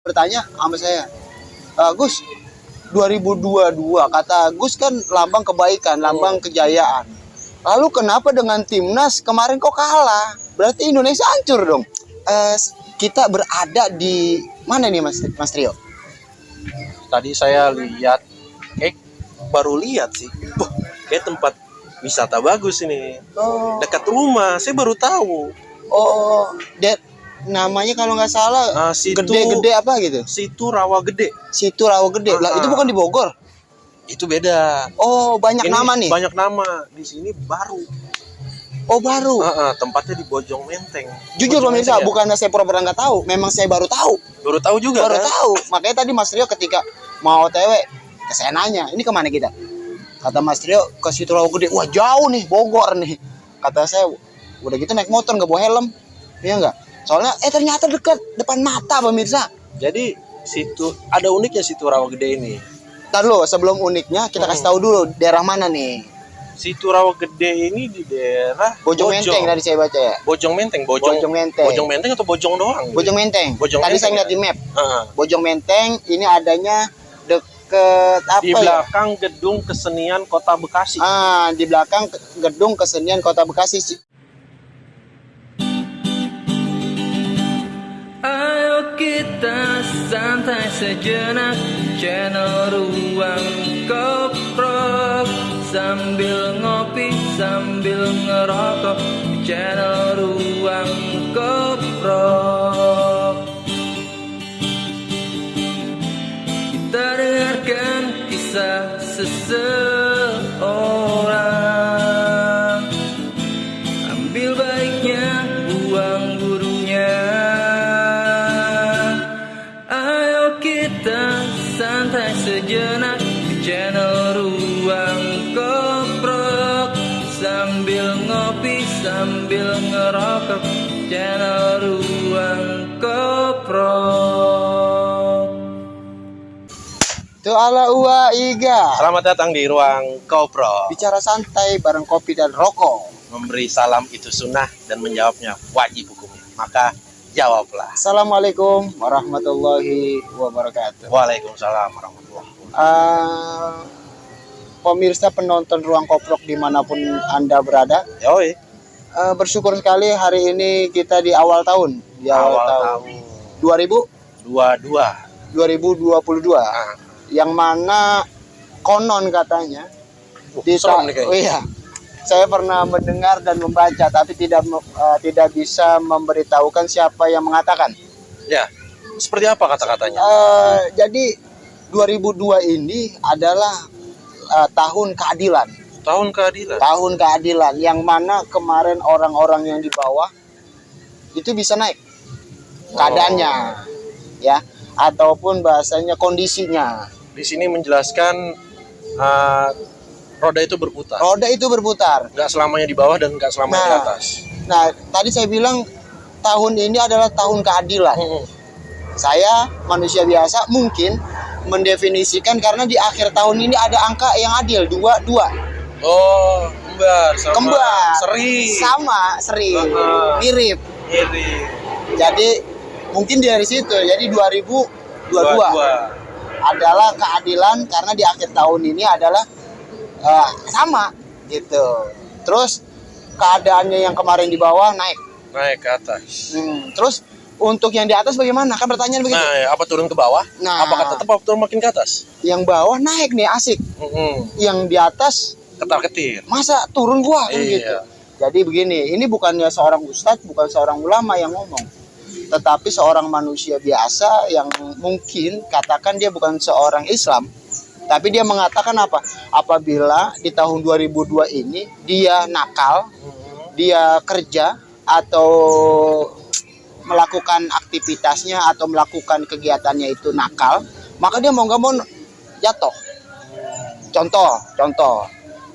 bertanya sama saya, "Eh, Gus, 2022 kata Gus kan lambang kebaikan, lambang kejayaan. Lalu kenapa dengan timnas kemarin kok kalah? Berarti Indonesia hancur dong. Eh, kita berada di mana nih Mas, Mas Trio? Tadi saya lihat, kayak baru lihat sih. Wah, kayak tempat wisata bagus ini. Oh, Dekat rumah, saya baru tahu. oh, Dad, namanya kalau nggak salah Ah, situ gede-gede apa gitu? situ rawa gede. Situ Rawa Gede. Lah Ah. itu bukan di Bogor. Itu beda. Oh, banyak Ini nama nih. Banyak nama. Di sini baru. Oh, baru. Ah, ah, tempatnya di Bojong Menteng. Jujur Bojong pemirsa, ya? bukan saya pura-pura nggak tahu, memang saya baru tahu. Baru tahu juga baru kan? tahu. Makanya tadi Mas Rio ketika mau OTW, ke saya nanya, ini ke mana kita? Kata Mas Rio, ke situ Rawa Gede. Wah jauh nih, Bogor nih. Kata saya, udah gitu naik motor nggak bawa helm. Iya nggak? Soalnya, eh ternyata dekat depan mata pemirsa. Jadi situ ada uniknya situ rawa gede ini. Ntar lo, sebelum uniknya kita kasih tahu dulu daerah mana nih. Situ rawa gede ini di daerah Bojong Menteng tadi saya baca ya. Bojong Menteng, Bojong, Bojong Menteng. Bojong Menteng atau Bojong doang? Bojong Menteng. Bojong tadi Menteng saya ngeliat ya? di map. Ah, Bojong Menteng ini adanya deket apa di ya? belakang gedung kesenian Kota Bekasi. Ah, di belakang gedung kesenian Kota Bekasi. Ayo kita santai sejenak Channel Ruang Koprok. Sambil ngopi, sambil ngerokok Channel Ruang Koprok Itu ala uwa iga. Selamat datang di ruang Kopro. Bicara santai bareng kopi dan rokok. Memberi salam itu sunnah dan menjawabnya wajib hukumnya. Maka jawablah. Assalamualaikum warahmatullahi wabarakatuh. Waalaikumsalam warahmatullahi wabarakatuh. Ah, pemirsa penonton ruang koprok di mana pun anda berada, Yoi, ah, bersyukur sekali hari ini kita di awal tahun, di awal, awal tahun tahun 2000 dua-dua. 2022, Ah, yang mana konon katanya. Uh, di oh iya. Saya pernah mendengar dan membaca tapi tidak eh, tidak bisa memberitahukan siapa yang mengatakan. Ya, seperti apa kata-katanya? Eh, jadi 2002 ini adalah eh, tahun keadilan. Tahun keadilan. tahun keadilan yang mana kemarin orang-orang yang di bawah itu bisa naik keadaannya ya. Ataupun bahasanya kondisinya Di sini menjelaskan uh, roda itu berputar. roda itu berputar Nggak selamanya di bawah dan nggak selamanya di Nah. atas. Nah, tadi saya bilang tahun ini adalah tahun keadilan. Hmm. Saya manusia biasa mungkin mendefinisikan karena di akhir tahun ini ada angka yang adil dua dua Oh, kembar sama kembar seri. sama seri Ah. mirip. Iri. Jadi mungkin dari situ jadi 2022 Dua-dua. Adalah keadilan karena di akhir tahun ini adalah eh, sama gitu. Terus keadaannya yang kemarin di bawah naik. Naik ke atas. Hmm, Terus untuk yang di atas bagaimana? Kan pertanyaan begitu. Nah, ya, apa turun ke bawah? Nah. Apakah tetap apa turun makin ke atas? Yang bawah naik nih asik. Hmm. Yang di atas Ketar ketir. masa turun gua kan Iya. gitu. Jadi begini, ini bukannya seorang ustadz, bukan seorang ulama yang ngomong. Tetapi seorang manusia biasa yang mungkin katakan dia bukan seorang Islam. Tapi dia mengatakan apa? Apabila di tahun 2002 ini dia nakal, dia kerja atau melakukan aktivitasnya atau melakukan kegiatannya itu nakal, maka dia mau nggak mau jatuh. Contoh, contoh,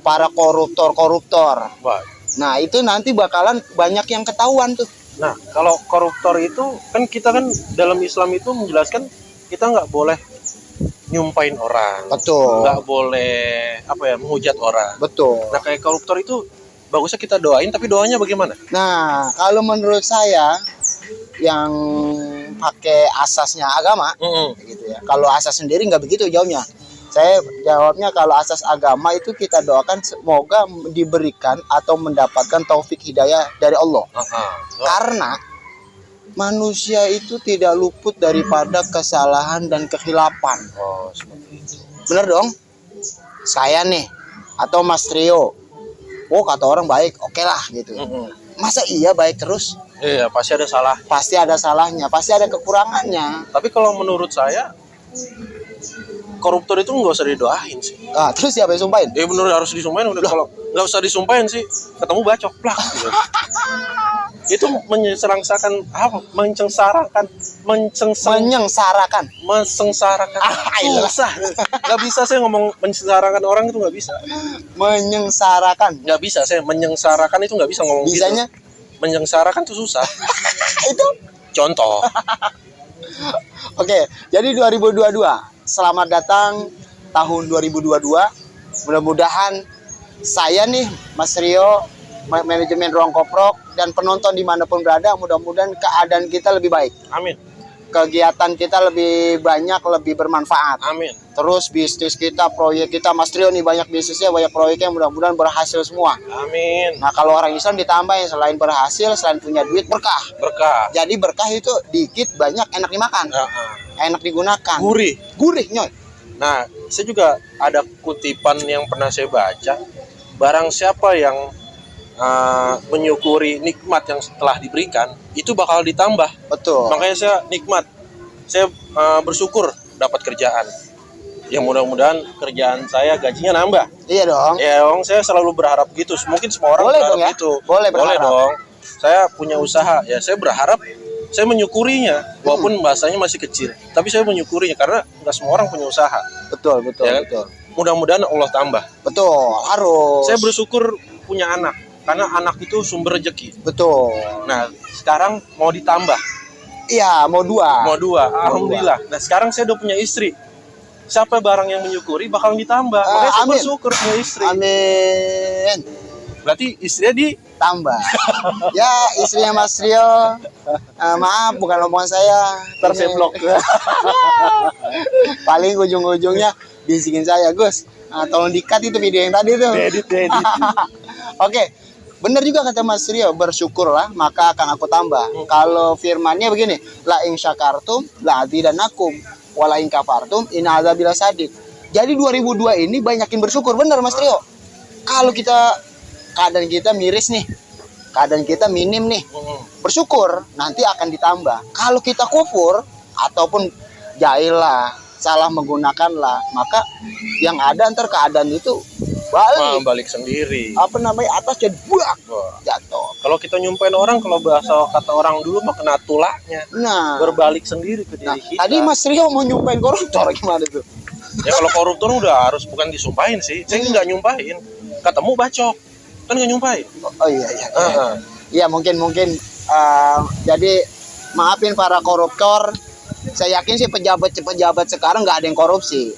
para koruptor-koruptor. Wah. Nah itu nanti bakalan banyak yang ketahuan tuh. Nah, kalau koruptor itu kan kita kan dalam Islam itu menjelaskan kita nggak boleh nyumpain orang, Betul, nggak boleh apa ya menghujat orang. betul. Nah, kayak koruptor itu bagusnya kita doain, tapi doanya bagaimana? Nah kalau menurut saya yang pakai asasnya agama Mm-mm. gitu ya. Kalau asas sendiri nggak begitu jawabnya. Saya jawabnya kalau asas agama itu kita doakan semoga diberikan atau mendapatkan taufik hidayah dari Allah. Ah-ah. Karena manusia itu tidak luput daripada kesalahan dan kehilapan. Oh. Bener dong? Saya nih atau Mas Trio. Oh kata orang baik, oke lah gitu. Mm-mm. Masa iya baik terus? Iya, pasti ada salah. Pasti ada salahnya, pasti ada kekurangannya. Tapi kalau menurut saya koruptor itu nggak usah didoain sih. Nah, terus siapa yang sumpahin? Ya bener harus disumpahin udah kalau nggak usah disumpahin sih ketemu bacok plak gitu. itu menyengsarakan apa menyengsarakan menyengsarakan Menyengsarakan. mensengsarakan Ah, iya. susah nggak bisa saya ngomong menyengsarakan orang itu nggak bisa Menyengsarakan. nggak bisa saya menyengsarakan itu nggak bisa ngomong Bisanya gitu menyengsarakan itu susah itu. contoh Oke, jadi 2022. Selamat datang tahun 2022. Mudah-mudahan saya nih Mas Rio ma- manajemen Ruang Koprok dan penonton di mana pun berada mudah-mudahan keadaan kita lebih baik. Amin. Kegiatan kita lebih banyak lebih bermanfaat. Amin. Terus bisnis kita proyek kita Mas Rio nih banyak bisnisnya banyak proyeknya mudah-mudahan berhasil semua. Amin. Nah kalau orang Islam ditambah yang selain berhasil selain punya duit berkah. Berkah. Jadi berkah itu dikit banyak enak dimakan. Ya. Enak digunakan gurih gurih nyoy Nah, saya juga ada kutipan yang pernah saya baca. Barang siapa yang uh, menyukuri nikmat yang telah diberikan, itu bakal ditambah. betul Makanya saya nikmat. Saya uh, bersyukur dapat kerjaan. Ya mudah-mudahan kerjaan saya gajinya nambah. iya dong Ya, orang saya selalu berharap gitu. Mungkin semua orang Boleh berharap dong ya. gitu. Boleh berharap. dong. Saya punya usaha, ya saya berharap saya menyukurinya Hmm. walaupun bahasanya masih kecil. Tapi saya menyukurinya karena nggak semua orang punya usaha. betul betul Ya kan? betul Mudah-mudahan Allah tambah. betul harus Saya bersyukur punya anak karena anak itu sumber rezeki. betul Nah, sekarang mau ditambah, iya mau dua mau dua. Alhamdulillah. Nah, sekarang saya udah punya istri. Siapa barang yang menyukuri bakal ditambah. Ah, Makanya saya amin. bersyukur punya istri. amin Berarti istrinya di tambah ya istrinya Mas Rio eh, maaf bukan omongan saya Ntar saya Ini- blok. paling ujung-ujungnya bisikin saya Gus ah, tolong dikat itu video yang tadi tuh edit, edit. Oke, benar juga kata Mas Rio, bersyukurlah maka akan aku tambah. Kalau firmannya begini, la in syakartum la azidannakum wa la in kafartum in azabila sadid. Jadi 2002 ini banyakin bersyukur, benar Mas Rio. Kalau kita keadaan kita miris nih, keadaan kita minim nih, bersyukur nanti akan ditambah. Kalau kita kufur ataupun jahil lah, salah menggunakan lah, maka yang ada ntar keadaan itu balik balik sendiri. apa namanya atas jadi buak jatuh. Kalau kita nyumpain orang, kalau bahasa kata orang dulu mah kena tulaknya. Nah, Berbalik sendiri ke diri nah kita. tadi Mas Rio mau nyumpain koruptor gimana tuh? Ya kalau koruptor udah harus bukan disumpahin sih. Saya nggak nyumpahin. Ketemu bacok. Kan nggak nyumpahin. Oh, oh iya iya. Ah, ah. Iya mungkin mungkin eh, jadi maafin para koruptor. Saya yakin sih pejabat-pejabat sekarang nggak ada yang korupsi,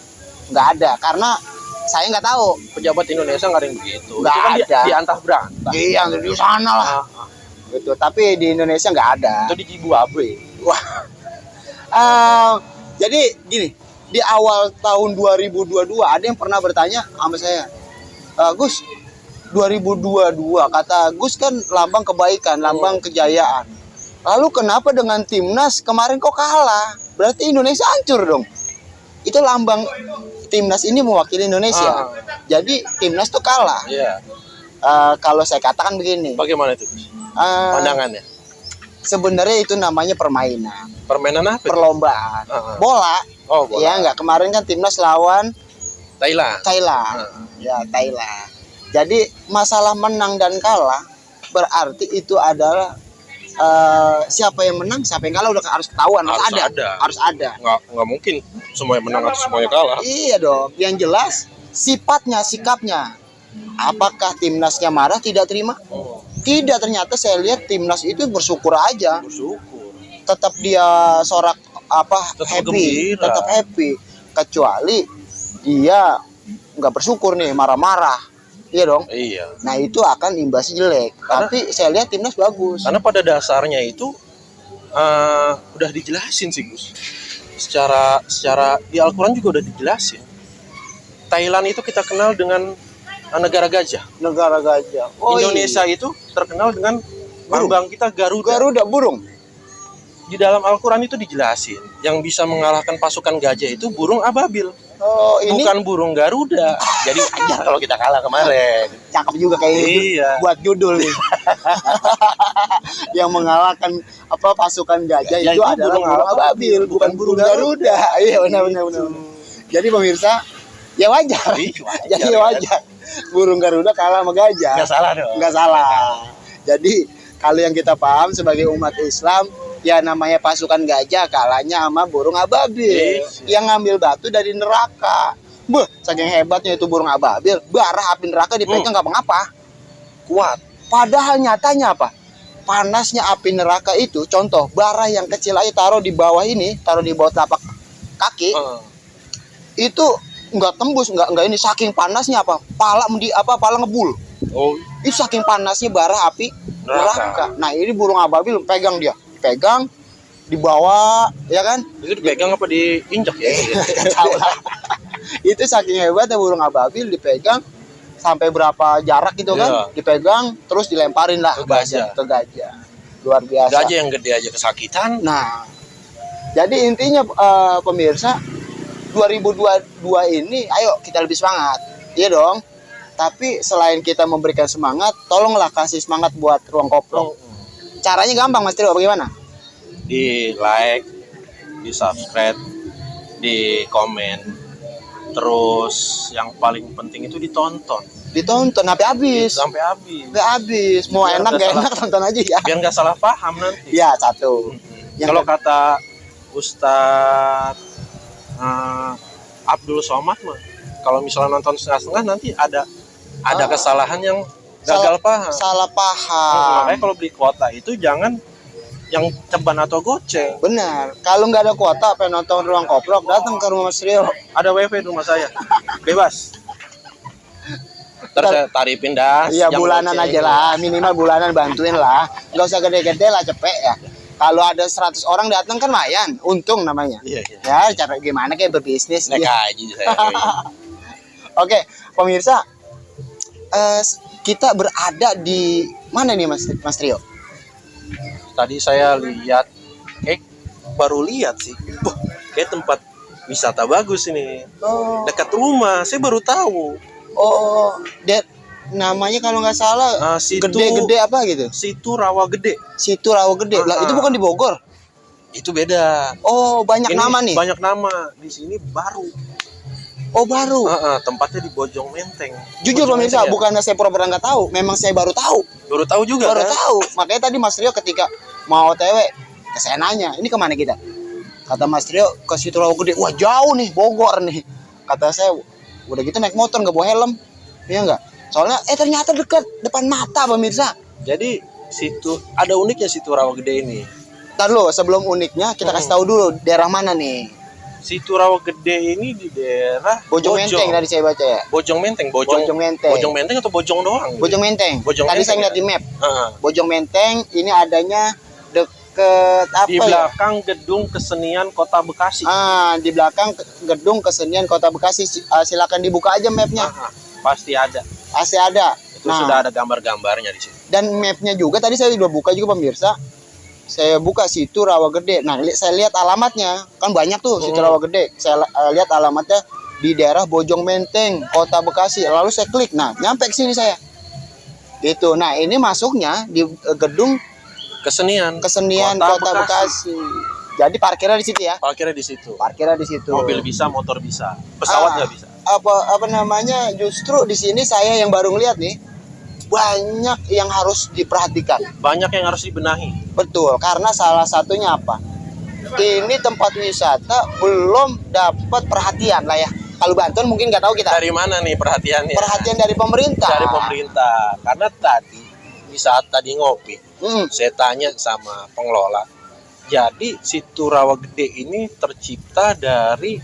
nggak ada karena saya nggak tahu. Pejabat Indonesia nggak ada yang begitu. Nggak kan di, ada. di antah berantah. Iya di sana lah. Ah, ah. Gitu. Tapi di Indonesia nggak ada. Itu di Zimbabwe. Wah. Eh, jadi gini, di awal tahun 2022 ada yang pernah bertanya sama saya, "Eh, Gus, 2022 kata Gus kan lambang kebaikan, lambang kejayaan. Lalu kenapa dengan timnas kemarin kok kalah? Berarti Indonesia hancur dong. Itu lambang timnas ini mewakili Indonesia. Ah. Jadi timnas tuh kalah. Iya. Eh, kalau saya katakan begini, Bagaimana itu? Eh, Pandangannya. sebenarnya itu namanya permainan, Permainan apa? itu? perlombaan, Ah, ah. bola. Oh, bola. Ya enggak kemarin kan timnas lawan Thailand. Thailand. Ah. Ya Thailand. Jadi masalah menang dan kalah berarti itu adalah eh, siapa yang menang, siapa yang kalah udah harus ketahuan, harus, Harus ada. ada. harus ada. Nggak, nggak mungkin semuanya menang atau semuanya kalah. Iya dong. Yang jelas sifatnya, sikapnya. Apakah timnasnya marah tidak terima? Oh, Tidak ternyata saya lihat timnas itu bersyukur aja. bersyukur. Tetap dia sorak apa Tetap happy, gembira. tetap happy. Kecuali dia nggak bersyukur nih, marah-marah. Iya dong. Iya. Nah itu akan imbasnya jelek. Karena- Tapi saya lihat timnas bagus. Karena pada dasarnya itu eh, udah dijelasin sih Gus. Secara secara di Al-Qur'an juga udah dijelasin. Thailand itu kita kenal dengan eh, negara gajah. Negara gajah. Oh, Indonesia iya. itu terkenal dengan Burung. lambang kita Garuda. Garuda burung. Di dalam Al-Qur'an itu dijelasin, yang bisa mengalahkan pasukan gajah itu burung ababil, Oh, ini bukan burung Garuda. Jadi ajar kalau kita kalah kemarin. cakep juga kayak Iya. buat judul nih. yang mengalahkan apa pasukan gajah Ya, itu, itu adalah burung burung ababil, ababil, bukan bukan burung burung Garuda. Iya benar benar benar. benar. Jadi pemirsa, ya wajar. Iya, wajar, Jadi kan? wajar. Burung Garuda kalah sama gajah. Nggak salah dong. Nggak salah. Jadi kalau yang kita paham sebagai umat Islam ya namanya pasukan gajah kalahnya sama burung ababil Yes. yang ngambil batu dari neraka. Beuh, saking hebatnya itu burung ababil, bara api neraka dipegang nggak apa-apa. Kuat. Padahal nyatanya apa? Panasnya api neraka itu, contoh bara yang kecil aja taruh di bawah ini, taruh di bawah telapak kaki, Eh, itu nggak tembus, nggak nggak ini saking panasnya apa? Pala di apa? Pala ngebul. oh, Itu saking panasnya bara api Neraka. neraka. Nah ini burung ababil pegang dia, pegang, dibawa, ya kan? itu dipegang apa diinjak ya? Tahu lah. itu saking hebatnya burung ababil dipegang sampai berapa jarak gitu kan? Iya. Dipegang terus dilemparin lah Ke gajah. ke gajah. Luar biasa. Gajah yang gede aja kesakitan. Nah, jadi intinya eh, pemirsa 2022 ini, ayo kita lebih semangat, iya dong. Tapi selain kita memberikan semangat, tolonglah kasih semangat buat ruang koplo. Caranya gampang Mas Trio, bagaimana? Di like, di subscribe, di komen. Terus yang paling penting itu ditonton Ditonton sampai habis, sampai habis. sampai habis. Mau Biar enak gak salah. enak tonton aja ya. Biar nggak salah paham nanti. Ya satu. Yang Kalau kata Ustadz eh, Abdul Somad mah, kalau misalnya nonton setengah-setengah nanti ada ada Ah. kesalahan yang Salah- gagal paham. Salah Hmm, paham. makanya kalau beli kuota itu jangan yang ceban atau goceng. Benar. Kalau nggak ada kuota, pengen nonton ruang koplok, datang ke rumah Mas Trio. Ada wifi di rumah saya, bebas. Saya tarifin dah. Iya bulanan goceng. aja lah, minimal bulanan bantuin lah. Gak usah gede-gede lah cepet ya. Kalau ada 100 orang datang kan lumayan, untung namanya. Iya, iya. Ya cara gimana kayak berbisnis. Naik Ya. haji saya. Oke pemirsa, eh, kita berada di mana nih Mas, Mas Trio? Tadi saya lihat, eh baru lihat sih. Wah, kayak tempat wisata bagus ini. Oh, Dekat rumah, saya baru tahu. oh, Dad, namanya kalau nggak salah Ah, gede-gede apa gitu? situ rawa gede. Situ Rawa Gede. Lah Ah. itu bukan di Bogor. Itu beda. Oh banyak Ini nama nih. Banyak nama. Di sini baru. Oh baru. Ah, ah, tempatnya di Bojong Menteng. Jujur Bojong pemirsa, ya? bukannya saya pura-pura nggak tahu, memang saya baru tahu. Baru tahu juga baru kan? tahu makanya tadi Mas Rio ketika mau OTW saya nanya ini ke mana kita kata Mas Rio ke situ Rawa Gede wah jauh nih Bogor nih kata saya udah gitu naik motor nggak bawa helm iya nggak soalnya eh ternyata dekat depan mata pemirsa Jadi situ ada uniknya situ rawa gede ini. Ntar lo sebelum uniknya kita kasih tahu dulu daerah mana nih Situ rawa gede ini di daerah Bojong Menteng tadi saya baca ya Bojong Menteng, Bojong, Bojong Menteng Bojong Menteng atau Bojong doang? Bojong Menteng Bojong tadi Menteng saya ngeliat ya? di map Ah, Bojong Menteng ini adanya deket apa di ya belakang gedung kesenian Kota Bekasi. Ah, di belakang gedung kesenian Kota Bekasi. Si- ah, silakan dibuka aja mapnya. Ah, pasti ada. Pasti ada. Itu Nah, sudah ada gambar-gambarnya di situ. dan mapnya juga tadi saya udah buka juga pemirsa. Saya buka situ Rawa Gede. Nah, li- saya lihat alamatnya. Kan banyak tuh situ Hmm. Rawa Gede. Saya eh, lihat alamatnya di daerah Bojong Menteng, Kota Bekasi. Lalu saya klik. Nah, nyampe ke sini saya. Gitu. Nah, ini masuknya di eh, gedung Kesenian. kesenian Kota Kota, Bekasi. Jadi parkirnya di situ ya. Parkirnya di situ. Parkirnya di situ. Mobil bisa, motor bisa. Pesawat Ah. nggak bisa. apa apa namanya justru di sini saya yang baru ngeliat nih banyak yang harus diperhatikan Banyak yang harus dibenahi. betul karena salah satunya apa ini tempat wisata belum dapat perhatian lah ya kalau Banten mungkin nggak tahu kita Dari mana nih perhatiannya? perhatian dari pemerintah Dari pemerintah. Karena tadi di saat tadi ngopi, Hmm, saya tanya sama pengelola. Jadi situ rawa gede ini tercipta dari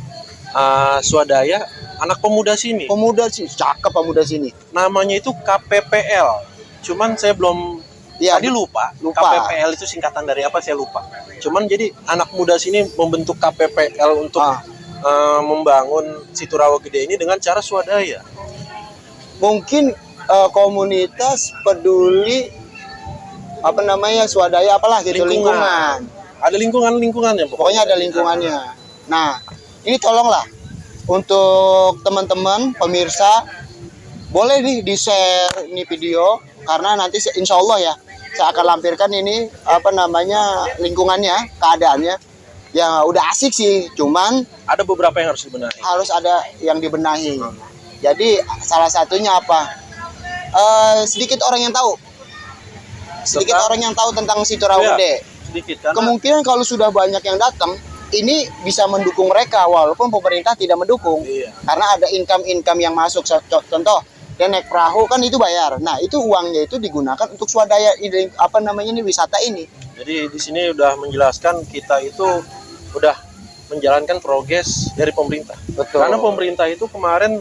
uh, swadaya anak pemuda sini. pemuda sih cakep pemuda sini Namanya itu KPPL. Cuman saya belum Iya, Tadi lupa, lupa. KPPL itu singkatan dari apa saya lupa. Cuman jadi anak muda sini membentuk KPPL untuk Ah. eh, membangun situ rawa gede ini dengan cara swadaya. mungkin eh, komunitas peduli apa namanya swadaya apalah gitu Lingkungan. lingkungan. Ada lingkungan-lingkungannya Pokoknya ada lingkungannya. Nah, ini tolonglah untuk teman-teman pemirsa boleh nih di share ini video karena nanti insya Allah ya saya akan lampirkan ini apa namanya lingkungannya keadaannya ya udah asik sih cuman Ada beberapa yang harus dibenahi. harus ada yang dibenahi jadi salah satunya apa Eh, sedikit orang yang tahu sedikit Tentang- orang yang tahu tentang situ Iya. Gede Sedikit karena kemungkinan kalau sudah banyak yang datang ini bisa mendukung mereka walaupun pemerintah tidak mendukung Iya. karena ada income-income yang masuk contoh dia naik perahu kan itu bayar nah itu uangnya itu digunakan untuk swadaya apa namanya ini wisata ini Jadi di sini udah menjelaskan kita itu udah menjalankan progres dari pemerintah. betul Karena pemerintah itu kemarin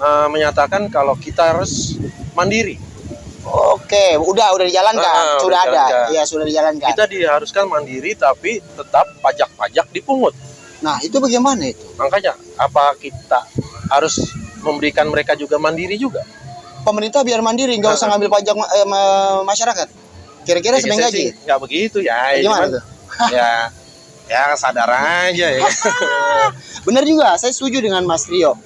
eh, menyatakan kalau kita harus mandiri. Oke udah udah dijalankan Ah, udah sudah ada dijalankan. ya sudah dijalankan Kita diharuskan mandiri tapi tetap pajak-pajak dipungut. nah itu bagaimana itu Makanya apa kita harus memberikan mereka juga mandiri juga? pemerintah biar mandiri nggak usah ngambil pajak eh, ma- masyarakat kira-kira sedang gaji nggak begitu ya. gimana cuman tuh ya ya sadar aja ya. benar juga saya setuju dengan Mas Rio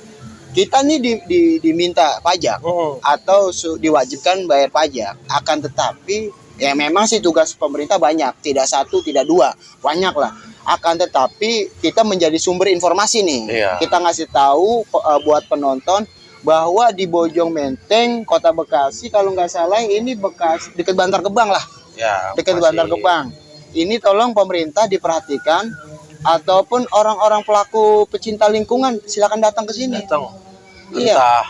kita nih di, di- diminta pajak Hmm. atau su- diwajibkan bayar pajak akan tetapi ya memang sih tugas pemerintah banyak tidak satu tidak dua banyak lah akan tetapi kita menjadi sumber informasi nih Iya. kita ngasih tahu eh, buat penonton bahwa di Bojong Menteng Kota Bekasi kalau nggak salah ini bekas dekat Bantar Gebang lah Ya. dekat masih Bantar Gebang ini tolong pemerintah diperhatikan ataupun orang-orang pelaku pecinta lingkungan silakan datang ke sini Datang. Iya. Entah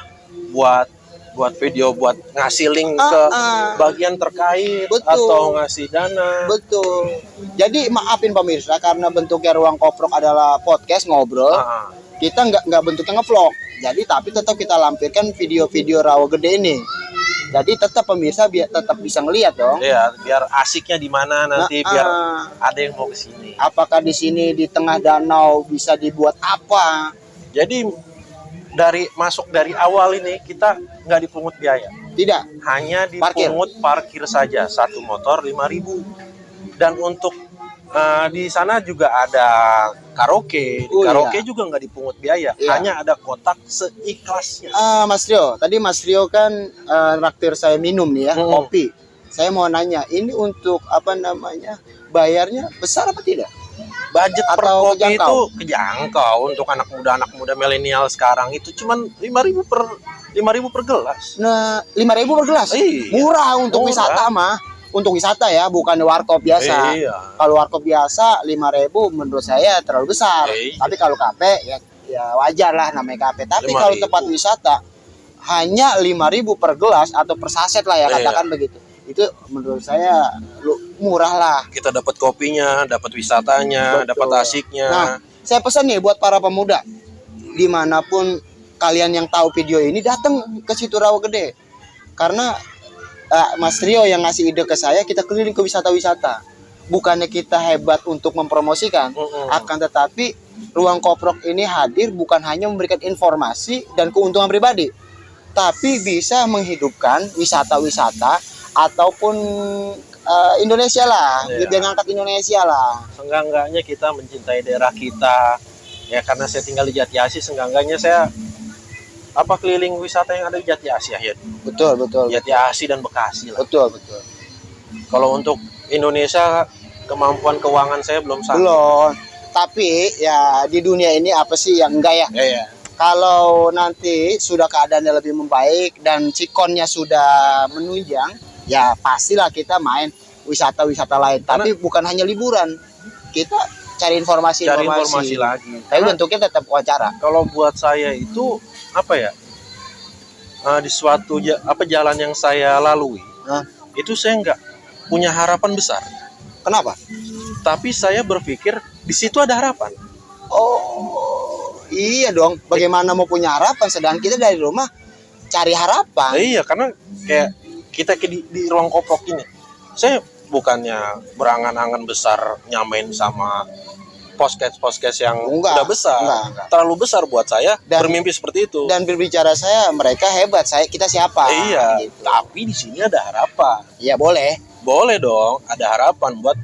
buat buat video buat ngasih link Ah, ke ah. bagian terkait Betul. atau ngasih dana. Betul. Jadi maafin pemirsa karena bentuknya ruang koprok adalah podcast ngobrol. Ah, Kita nggak nggak bentuknya ngevlog. Jadi tapi tetap kita lampirkan video-video rawa gede ini. Jadi tetap pemirsa biar tetap bisa ngelihat dong. Iya, biar asiknya di mana nanti Nah, biar ada yang mau ke sini. apakah di sini di tengah danau bisa dibuat apa? Jadi dari masuk dari awal ini kita nggak dipungut biaya, Tidak. hanya Parkir. dipungut parkir, saja satu motor 5.000 dan untuk eh, di sana juga ada karaoke, Di Oh, karaoke iya. juga nggak dipungut biaya, Iya. hanya ada kotak seikhlasnya. Ah, Mas Rio, tadi Mas Rio kan eh, raktir saya minum nih ya, Hmm. kopi. Saya mau nanya, ini untuk apa namanya? Bayarnya besar apa tidak? Budget per Atau kopi kejangkau? itu kejangkau untuk anak muda anak muda milenial sekarang itu cuman 5.000 per 5.000 per gelas. Nah, 5000 per gelas. Iya. Murah untuk Murah. wisata mah. Untuk wisata ya, bukan warkop biasa. Iya. Kalau warkop biasa 5000 menurut saya terlalu besar. Iya. Tapi kalau kafe ya ya wajar lah namanya kafe. Tapi 5.000. kalau tempat wisata hanya 5000 per gelas atau per saset lah ya Iya. katakan begitu. Itu menurut saya lu- murah lah. Kita dapat kopinya, dapat wisatanya, dapat asiknya. Nah, saya pesan nih buat para pemuda di mana pun kalian yang tahu video ini datang ke situ Rawa Gede karena eh, Mas Rio yang ngasih ide ke saya kita keliling ke wisata-wisata bukannya kita hebat untuk mempromosikan Mm-mm. akan tetapi ruang koprok ini hadir bukan hanya memberikan informasi dan keuntungan pribadi tapi bisa menghidupkan wisata-wisata ataupun eh, Indonesia lah Iya. biar ngangkat Indonesia lah Seenggak-enggaknya kita mencintai daerah kita. Ya karena saya tinggal di Jati Asih, seenggak-enggaknya saya apa keliling wisata yang ada di Jati Asih ya. betul betul Jati Asih dan Bekasi lah. betul betul Kalau untuk Indonesia kemampuan keuangan saya belum sampai. belum tapi ya di dunia ini apa sih yang enggak ya Ya, ya. kalau nanti sudah keadaannya lebih membaik dan cikonnya sudah menunjang ya pastilah kita main wisata-wisata lain tapi bukan hanya liburan kita cari informasi Cari informasi lagi. tapi Karena bentuknya tetap wawancara kalau buat saya itu apa ya? eh, di suatu ja- apa jalan yang saya lalui, Hah? itu saya nggak punya harapan besar. kenapa Tapi saya berpikir di situ ada harapan. oh iya dong bagaimana mau punya harapan sedang kita dari rumah cari harapan Nah, iya, karena kayak kita ke di, di ruang koprok ini, saya bukannya berangan-angan besar nyamain sama podcast-podcast yang Enggak, udah besar. enggak, enggak. Terlalu besar buat saya Dan- bermimpi seperti itu. Dan berbicara saya, mereka hebat. Saya kita siapa? iya, Gitu. tapi di sini ada harapan. Iya boleh. Boleh dong, ada harapan buat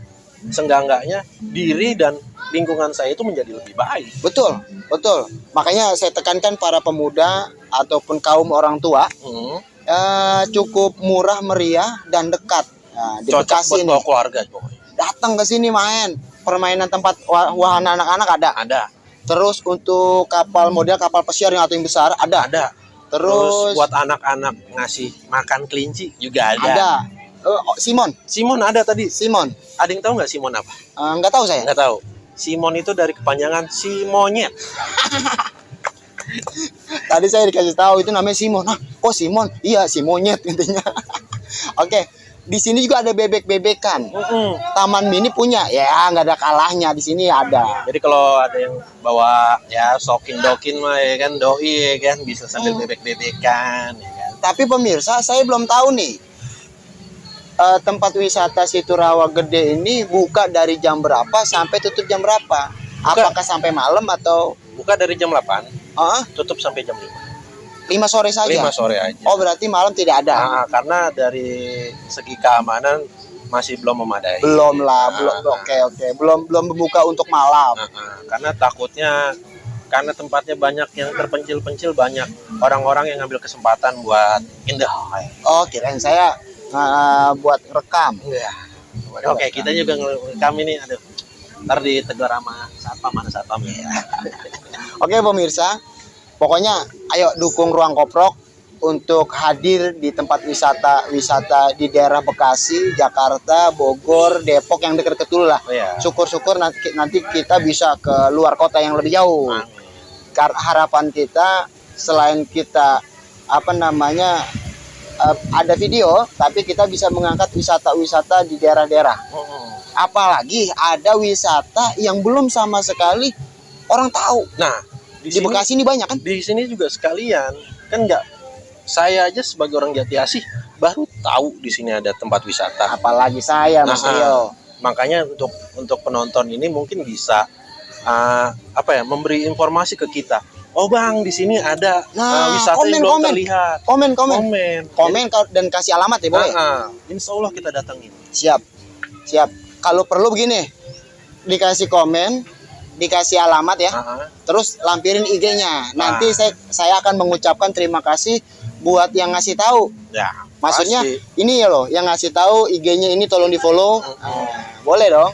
senggangganya diri dan lingkungan saya itu menjadi lebih baik. Betul, betul. Makanya saya tekankan para pemuda ataupun kaum orang tua Hmm. Eh, cukup murah meriah dan dekat. Nah, di Cocok buat Bekasi nih. bawa keluarga pokoknya. Datang ke sini main. Permainan tempat wah- wahana anak-anak ada. Ada, Terus untuk kapal model kapal pesiar yang atau yang besar ada. ada. Terus Terus, buat anak-anak ngasih makan kelinci juga ada. ada. Eh, oh, Simon, Simon ada tadi. Simon. Ada yang tahu nggak Simon apa? Eh, Nggak tahu saya. Nggak tahu. Simon itu dari kepanjangan si monyet. Tadi saya dikasih tahu itu namanya Simon. Hah, kok Simon? Iya, si monyet intinya. Oke, di sini juga ada bebek-bebekan. Mm-mm. Taman mini punya, ya nggak ada kalahnya di sini ada. Jadi kalau ada yang bawa ya sokin dokin mah ya kan doi ya kan bisa sambil bebek-bebekan ya kan. Tapi pemirsa, saya belum tahu nih eh, tempat wisata Situ Rawa Gede ini buka dari jam berapa sampai tutup jam berapa? Apakah sampai malam atau Buka dari jam 8, ah, tutup sampai jam 5. 5 sore saja? 5 sore aja. Oh, berarti malam tidak ada. Nah, karena dari segi keamanan masih belum memadai. Belum lah, belum. Nah, Oke, oke. Belum belum membuka untuk malam. nah, nah. karena takutnya karena tempatnya banyak yang terpencil-pencil banyak orang-orang yang ngambil kesempatan buat indah. Oh, kirain saya eh, buat rekam. Iya. Oke, kita juga ngerekam ini aduh. Ntar ditegur sama satpam mana satpam ya. Oke, pemirsa. Pokoknya ayo dukung Ruang Koprok untuk hadir di tempat wisata wisata di daerah Bekasi, Jakarta, Bogor, Depok yang dekat dulu lah. Oh ya. Syukur-syukur nanti nanti kita bisa ke luar kota yang lebih jauh. Amin. Harapan kita selain kita apa namanya eh, ada video, tapi kita bisa mengangkat wisata-wisata di daerah-daerah. Mm-mm. Apalagi ada wisata yang belum sama sekali orang tahu. Nah, di, Di sini Bekasi ini banyak kan? di sini juga sekalian kan nggak saya aja sebagai orang Jati Asih baru tahu di sini ada tempat wisata. Apalagi saya, Mas Nah, Rio. Makanya untuk untuk penonton ini mungkin bisa uh, apa ya memberi informasi ke kita. Oh bang, di sini ada Nah, uh, wisata komen, yang belum komen. terlihat. Komen, komen, Komen, komen ka- dan kasih alamat ya boleh. Nah, insya Allah kita datangin. Siap, siap. Kalau perlu begini, dikasih komen, dikasih alamat ya, Nah, terus lampirin IG-nya. Nanti Ah. saya saya akan mengucapkan terima kasih buat yang ngasih tahu. ya. Maksudnya pasti. ini ya loh, yang ngasih tahu IG-nya ini tolong di follow. Mm-mm. boleh dong.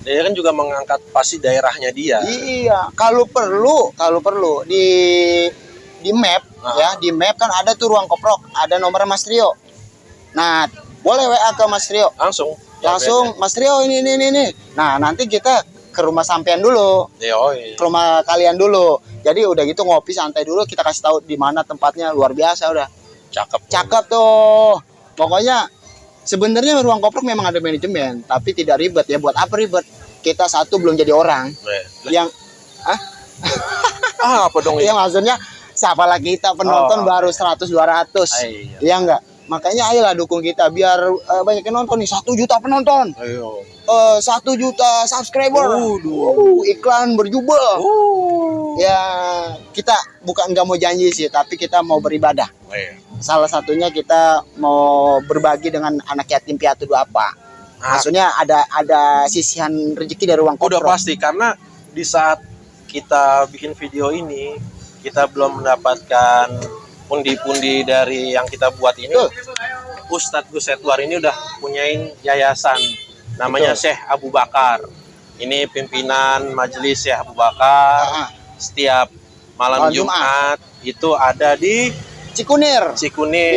dia kan juga mengangkat pasti daerahnya dia. Iya, kalau perlu, kalau perlu di di map Ah. ya, di map kan ada tuh ruang koprok, ada nomor Mas Trio. Nah, boleh WA ke Mas Trio. Langsung. Langsung Mas Trio ini ini ini. ini. Nah, nanti kita ke rumah sampean dulu, iya. ke rumah kalian dulu. Jadi udah gitu ngopi santai dulu, kita kasih tahu di mana tempatnya luar biasa udah. Cakep. Cakep tuh. Pokoknya sebenarnya ruang koprok memang ada manajemen, tapi tidak ribet ya. Buat apa ribet? Kita satu belum jadi orang. Eh, Yang Ah, apa dong Iya ini? maksudnya siapa lagi kita penonton Oh. baru 100 200. Iya. Iya enggak? Makanya ayolah dukung kita biar eh, banyak yang nonton nih. Satu juta penonton, Ayo. eh, satu juta subscriber. Uh, iklan berjubel. Uh. Ya kita bukan nggak mau janji sih, tapi kita mau beribadah. Iya. Salah satunya kita mau berbagi dengan anak yatim piatu apa. Ah, Maksudnya ada ada sisihan rezeki dari uang udah koprok. pasti karena di saat kita bikin video ini kita belum mendapatkan pundi-pundi dari yang kita buat ini. Betul. Ustadz Gus ini udah punyain yayasan namanya Betul. Syekh Abu Bakar. Ini pimpinan majelis Syekh Abu Bakar. Ah, ah. Setiap malam Malam Jumat. Jumat itu ada di Cikunir di Cikunir.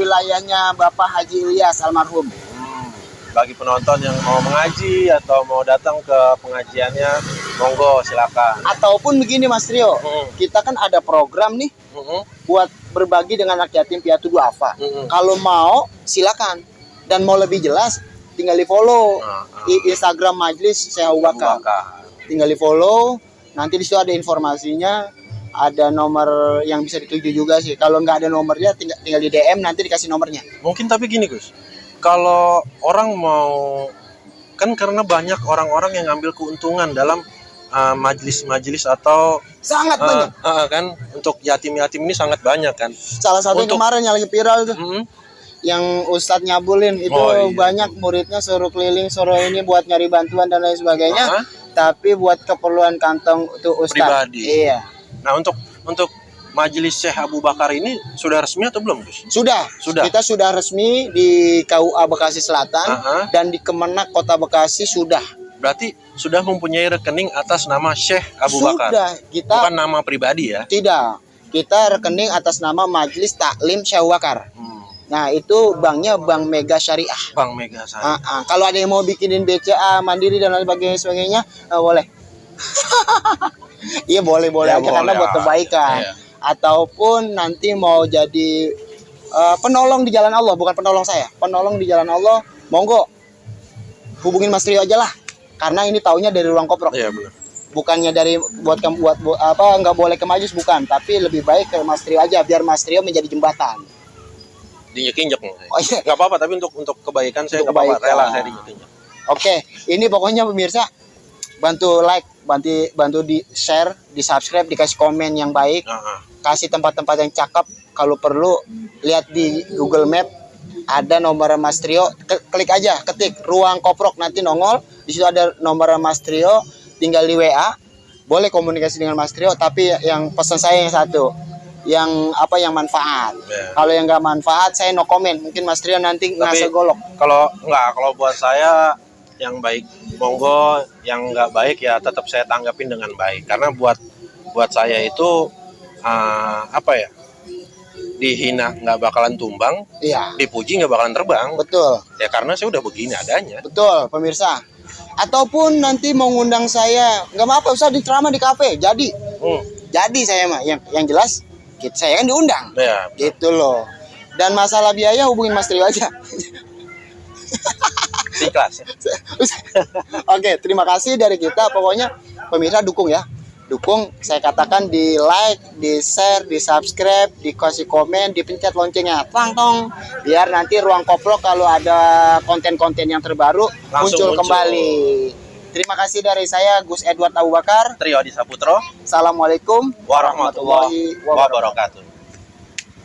wilayahnya Bapak Haji Ilyas almarhum. Hmm, bagi penonton yang mau mengaji atau mau datang ke pengajiannya, monggo silakan. Ataupun begini Mas Trio, Hmm, kita kan ada program nih hmm, buat berbagi dengan anak yatim piatu duafa. hmm. Kalau mau silakan dan mau lebih jelas tinggal di follow Nah, nah. di Instagram Majelis Bakar. Bakar. Tinggal di follow, nanti di situ ada informasinya, ada nomor yang bisa dituju juga sih. Kalau nggak ada nomornya tinggal tinggal di DM nanti dikasih nomornya. Mungkin tapi gini Gus, kalau orang mau kan karena banyak orang-orang yang ngambil keuntungan dalam uh, majelis-majelis atau Sangat uh, banyak. uh, kan untuk yatim-yatim ini sangat banyak kan. Salah satu untuk- kemarin yang lagi viral tuh Mm-mm. yang Ustadz nyabulin itu Oh, iya. banyak muridnya suruh keliling suruh ini buat nyari bantuan dan lain sebagainya Ah, tapi buat keperluan kantong tuh Ustadz Pribadi. iya Nah untuk untuk majelis Syekh Abu Bakar ini sudah resmi atau belum Gus? sudah Sudah. kita sudah resmi di KUA Bekasi Selatan Ah, ah. dan di Kemenak Kota Bekasi sudah Berarti sudah mempunyai rekening atas nama Syekh Abu Bakar. sudah kita Bukan nama pribadi ya. tidak kita rekening atas nama Majelis Taklim Syekh Abu Bakar Hmm, nah itu banknya Bank Mega Syariah Bang Mega saya. Ah, ah. Kalau ada yang mau bikinin BCA mandiri dan lain sebagainya, sebagainya ah, boleh. Iya boleh boleh Ya, aja karena boleh, buat ah. kebaikan. Iya. Ataupun nanti mau jadi eh, penolong di jalan Allah, bukan penolong saya, penolong di jalan Allah, monggo hubungin Mas Rio aja lah. Karena ini taunya dari ruang koprok, Iya benar. bukannya dari buat kamu buat, buat apa nggak boleh ke majlis bukan, tapi lebih baik ke Mas Rio aja biar Mas Rio menjadi jembatan. Diinjek-injek. Oh iya. Nggak apa-apa tapi untuk untuk kebaikan saya nggak apa-apa rela saya diinjek-injek. Oke, ini pokoknya pemirsa bantu like, bantu bantu di share, di subscribe, dikasih komen yang baik, Ah, ah. kasih tempat-tempat yang cakep. Kalau perlu lihat di Google Map ada nomor Mas Trio, klik aja, ketik ruang koprok nanti nongol. Di situ ada nomor Mas Trio, tinggal di WA. Boleh komunikasi dengan Mas Trio, tapi yang pesan saya yang satu, yang apa yang manfaat. Ya. Kalau yang nggak manfaat, saya no comment. Mungkin Mas Trio nanti ngasih golok. Kalau nggak kalau buat saya yang baik monggo, yang nggak baik ya tetap saya tanggapin dengan baik karena buat buat saya itu ah, apa ya dihina nggak bakalan tumbang, Iya, dipuji nggak bakalan terbang betul. ya karena saya udah begini adanya. Betul, pemirsa. Ataupun nanti mau ngundang saya, nggak apa-apa, usah di ceramah di kafe. Jadi, Hmm, jadi saya mah yang yang jelas, kita saya kan diundang, ya gitu loh. Dan masalah biaya hubungin Mas Trio aja. ikhlas. Oke, terima kasih dari kita. Pokoknya pemirsa dukung ya, dukung. Saya katakan di like, di share, di subscribe, dikasih komen, dipencet loncengnya, tang tong. Biar nanti ruang koprok kalau ada konten-konten yang terbaru muncul, muncul. kembali. Terima kasih dari saya Gus Edward Abu Bakar. Trio Adi Saputro Assalamualaikum warahmatullahi wabarakatuh.